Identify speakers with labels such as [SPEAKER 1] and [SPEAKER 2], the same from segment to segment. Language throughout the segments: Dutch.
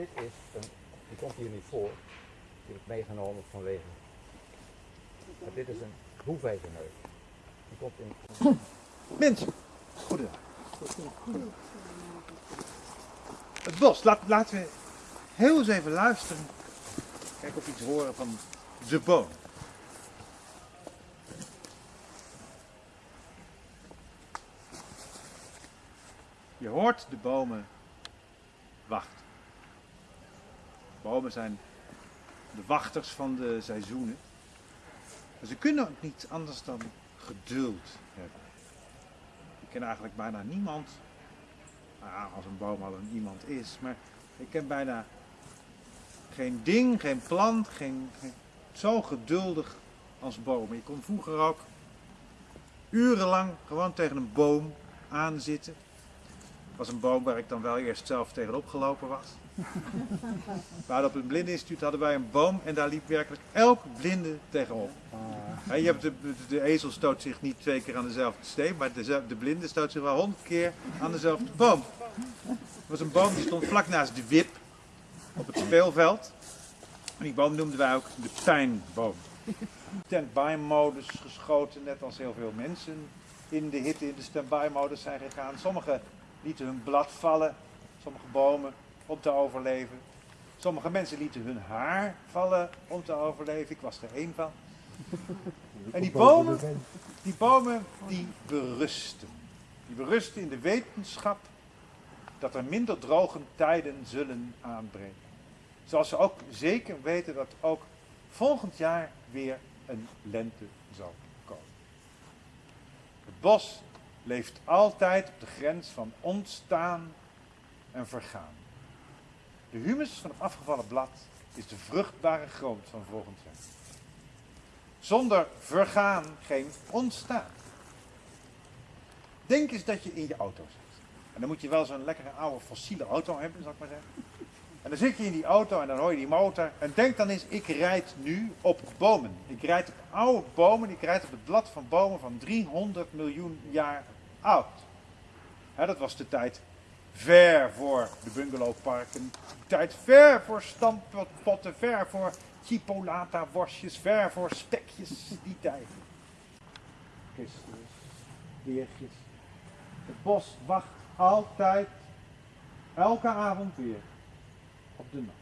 [SPEAKER 1] dit is een, die komt hier niet voor. Die heb ik meegenomen vanwege. Maar dit is een hoefijzerneus. Die komt in.
[SPEAKER 2] Mensen, goedendag. Het bos, laat, laten we heel eens even luisteren. Kijk of iets horen van de boom. Je hoort de bomen wachten. Bomen zijn de wachters van de seizoenen. Ze kunnen ook niet anders dan geduld hebben. Ik ken eigenlijk bijna niemand, nou als een boom al een iemand is, maar ik ken bijna geen ding, geen plant, geen, geen- zo geduldig als bomen. Je kon vroeger ook urenlang gewoon tegen een boom aanzitten. Was een boom waar ik dan wel eerst zelf tegenop gelopen was. Maar op het blindeninstituut hadden wij een boom en daar liep werkelijk elk blinde tegenop. Ja, je hebt de, de, de ezel stoot zich niet twee keer aan dezelfde steen, maar de, de blinde stoot zich wel honderd keer aan dezelfde boom. Er was een boom die stond vlak naast de wip op het speelveld. En die boom noemden wij ook de pijnboom. Stand-by-modus geschoten, net als heel veel mensen in de hitte in de stand-by-modus zijn gegaan. Sommigen lieten hun blad vallen, sommige bomen, om te overleven. Sommige mensen lieten hun haar vallen om te overleven. Ik was er één van. En die bomen, die bomen, die berusten. Die berusten in de wetenschap dat er minder droge tijden zullen aanbreken. Zoals ze ook zeker weten dat ook volgend jaar weer een lente zal komen. Het bos leeft altijd op de grens van ontstaan en vergaan. De humus van het afgevallen blad is de vruchtbare grond van volgend jaar. Zonder vergaan geen ontstaan. Denk eens dat je in je auto zit. En dan moet je wel zo'n lekkere oude fossiele auto hebben, zal ik maar zeggen. En dan zit je in die auto en dan hoor je die motor. En denk dan eens, ik rijd nu op bomen. Ik rijd op oude bomen, ik rijd op het blad van bomen van 300 miljoen jaar oud. Hè, dat was de tijd ver voor de bungalowparken. De tijd ver voor stamppotten, ver voor chipolata worstjes, ver voor spekjes, die tijd. Christus, weertjes. Het bos wacht altijd, elke avond weer, op de nacht.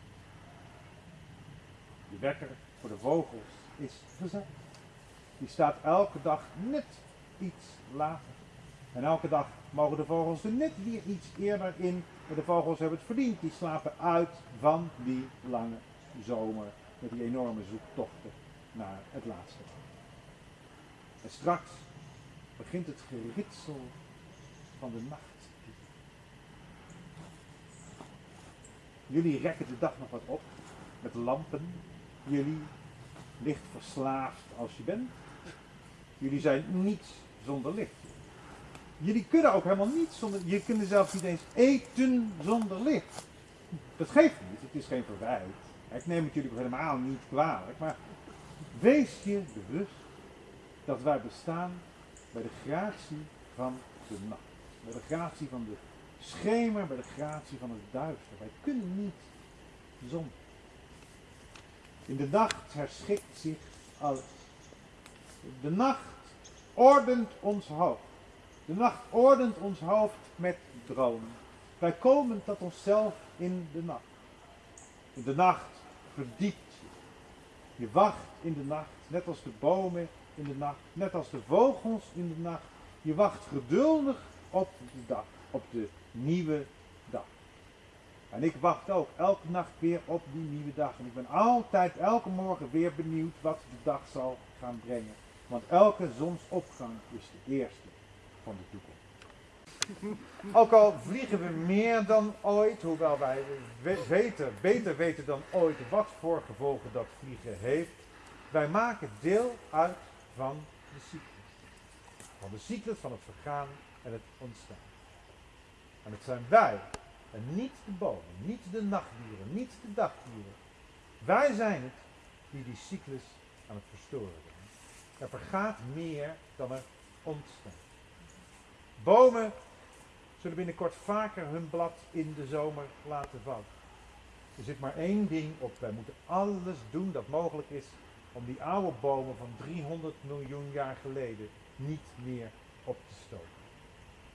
[SPEAKER 2] De wekker voor de vogels is gezet. Die staat elke dag net iets later. En elke dag mogen de vogels er net weer iets eerder in. Maar de vogels hebben het verdiend. Die slapen uit van die lange zomer. Met die enorme zoektochten naar het laatste. En straks begint het geritsel van de nacht. Jullie rekken de dag nog wat op met lampen. Jullie licht verslaafd als je bent. Jullie zijn niets zonder licht. Jullie kunnen ook helemaal niet zonder. Je kunt zelfs niet eens eten zonder licht. Dat geeft niet, het is geen verwijt. Ik neem het jullie helemaal niet kwalijk, maar wees je bewust dat wij bestaan bij de gratie van de nacht. Bij de gratie van de schemer, bij de gratie van het duister. Wij kunnen niet zonder. In de nacht herschikt zich alles. De nacht ordent ons hoofd. De nacht ordent ons hoofd met dromen. Wij komen tot onszelf in de nacht. De nacht verdiept je. Je wacht in de nacht, net als de bomen in de nacht, net als de vogels in de nacht. Je wacht geduldig op de dag, op de nieuwe dag. En ik wacht ook elke nacht weer op die nieuwe dag. En ik ben altijd elke morgen weer benieuwd wat de dag zal gaan brengen. Want elke zonsopgang is de eerste van de toekomst. Ook al vliegen we meer dan ooit, hoewel wij we- weten, beter weten dan ooit wat voor gevolgen dat vliegen heeft, wij maken deel uit van de cyclus. Van de cyclus van het vergaan en het ontstaan. En het zijn wij, en niet de bomen, niet de nachtdieren, niet de dagdieren. Wij zijn het die die cyclus aan het verstoren zijn. Er vergaat meer dan er ontstaat. Bomen zullen binnenkort vaker hun blad in de zomer laten vallen. Er zit maar één ding op. Wij moeten alles doen dat mogelijk is om die oude bomen van 300 miljoen jaar geleden niet meer op te stoken.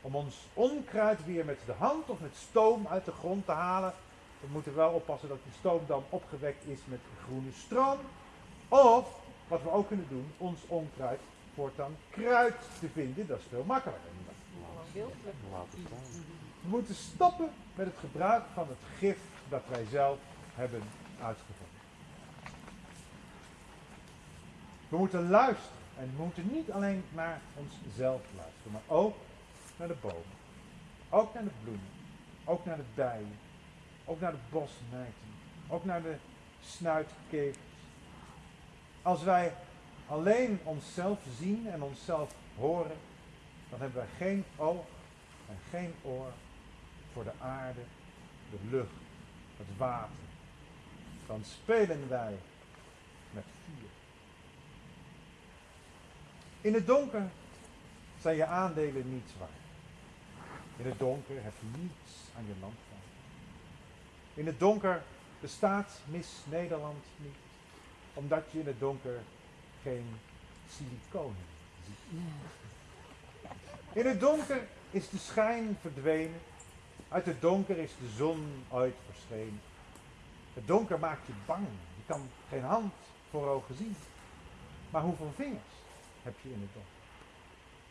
[SPEAKER 2] Om ons onkruid weer met de hand of met stoom uit de grond te halen. We moeten wel oppassen dat die stoom dan opgewekt is met groene stroom. Of, wat we ook kunnen doen, ons onkruid voortaan kruid te vinden. Dat is veel makkelijker. We moeten stoppen met het gebruik van het gif dat wij zelf hebben uitgevonden. We moeten luisteren. En we moeten niet alleen naar onszelf luisteren, maar ook naar de bomen. Ook naar de bloemen. Ook naar de bijen. Ook naar de bosnijten. Ook naar de snuitkevers. Als wij alleen onszelf zien en onszelf horen, dan hebben wij geen oog en geen oor voor de aarde, de lucht, het water. Dan spelen wij met vuur. In het donker zijn je aandelen niets waard. In het donker heb je niets aan je land van. In het donker bestaat Miss Nederland niet, omdat je in het donker geen siliconen. In het donker is de schijn verdwenen. Uit het donker is de zon ooit verschenen. Het donker maakt je bang. Je kan geen hand voor ogen zien. Maar hoeveel vingers heb je in het donker?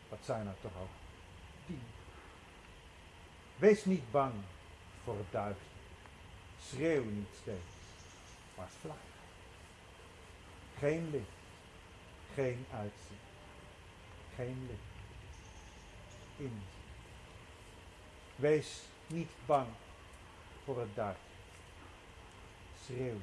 [SPEAKER 2] Dat zijn er toch ook tien. Wees niet bang voor het duister. Schreeuw niet steeds, maar vlak. Geen licht, geen uitzicht, geen licht. In. Wees niet bang voor het duister. Schreeuw.